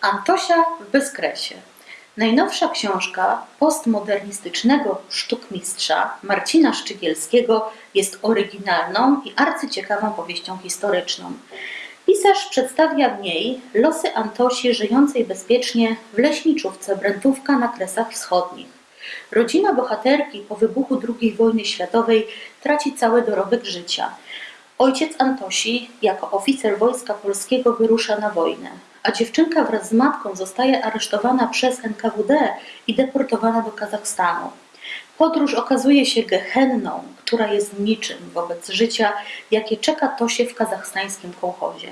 Antosia w bezkresie. Najnowsza książka postmodernistycznego sztukmistrza Marcina Szczygielskiego jest oryginalną i arcyciekawą powieścią historyczną. Pisarz przedstawia w niej losy Antosi żyjącej bezpiecznie w leśniczówce Brętówka na Kresach Wschodnich. Rodzina bohaterki po wybuchu II wojny światowej traci cały dorobek życia. Ojciec Antosi jako oficer Wojska Polskiego wyrusza na wojnę, a dziewczynka wraz z matką zostaje aresztowana przez NKWD i deportowana do Kazachstanu. Podróż okazuje się gehenną, która jest niczym wobec życia, jakie czeka Tosie w kazachstańskim kołchozie.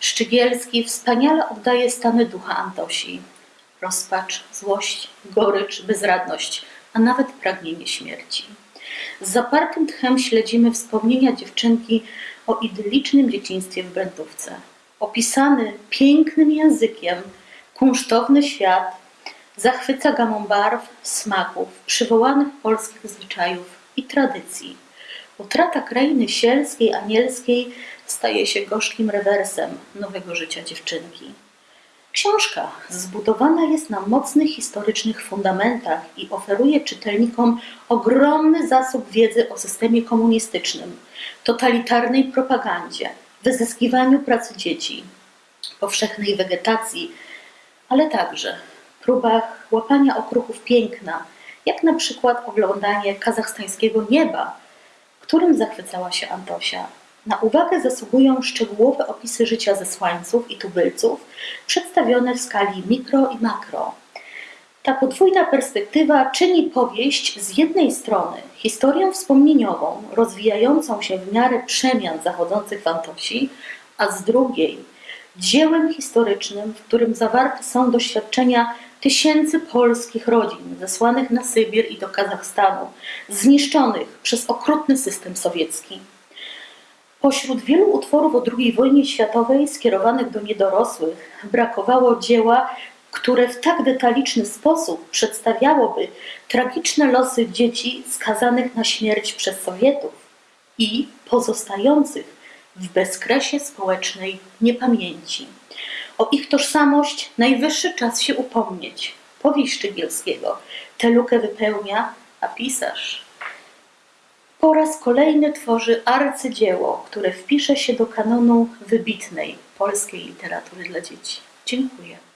Szczygielski wspaniale oddaje stany ducha Antosi. Rozpacz, złość, gorycz, bezradność, a nawet pragnienie śmierci. Z zapartym tchem śledzimy wspomnienia dziewczynki o idyllicznym dzieciństwie w Brętówce. Opisany pięknym językiem, kunsztowny świat zachwyca gamą barw, smaków, przywołanych polskich zwyczajów i tradycji. Utrata krainy sielskiej, anielskiej staje się gorzkim rewersem nowego życia dziewczynki. Książka zbudowana jest na mocnych historycznych fundamentach i oferuje czytelnikom ogromny zasób wiedzy o systemie komunistycznym, totalitarnej propagandzie, wyzyskiwaniu pracy dzieci, powszechnej wegetacji, ale także próbach łapania okruchów piękna, jak na przykład oglądanie kazachstańskiego nieba, którym zachwycała się Antosia. Na uwagę zasługują szczegółowe opisy życia zesłańców i tubylców, przedstawione w skali mikro i makro. Ta podwójna perspektywa czyni powieść z jednej strony historią wspomnieniową, rozwijającą się w miarę przemian zachodzących w Antosi, a z drugiej dziełem historycznym, w którym zawarte są doświadczenia tysięcy polskich rodzin zesłanych na Sybir i do Kazachstanu, zniszczonych przez okrutny system sowiecki. Pośród wielu utworów o II wojnie światowej skierowanych do niedorosłych brakowało dzieła, które w tak detaliczny sposób przedstawiałoby tragiczne losy dzieci skazanych na śmierć przez Sowietów i pozostających w bezkresie społecznej niepamięci. O ich tożsamość najwyższy czas się upomnieć. Powieść Szczygielskiego tę lukę wypełnia, a pisarz po raz kolejny tworzy arcydzieło, które wpisze się do kanonu wybitnej polskiej literatury dla dzieci. Dziękuję.